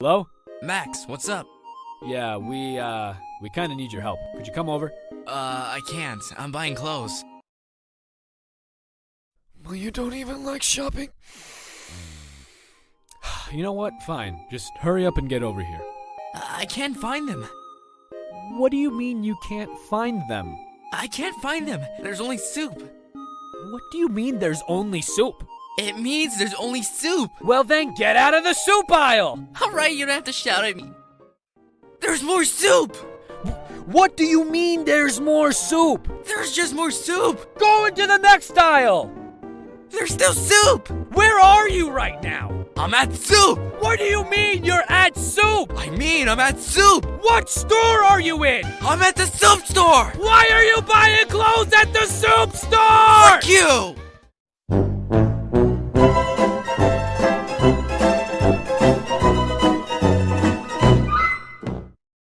Hello? Max, what's up? Yeah, we, uh, we kinda need your help. Could you come over? Uh, I can't. I'm buying clothes. Well, you don't even like shopping? You know what? Fine. Just hurry up and get over here. I can't find them. What do you mean you can't find them? I can't find them. There's only soup. What do you mean there's only soup? It means there's only soup. Well, then get out of the soup aisle! Alright, you don't have to shout at me. There's more soup! What do you mean there's more soup? There's just more soup! Go into the next aisle! There's still soup! Where are you right now? I'm at soup! What do you mean you're at soup? I mean, I'm at soup! What store are you in? I'm at the soup store! Why are you buying clothes at the soup store? Fuck you!